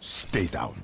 Stay down.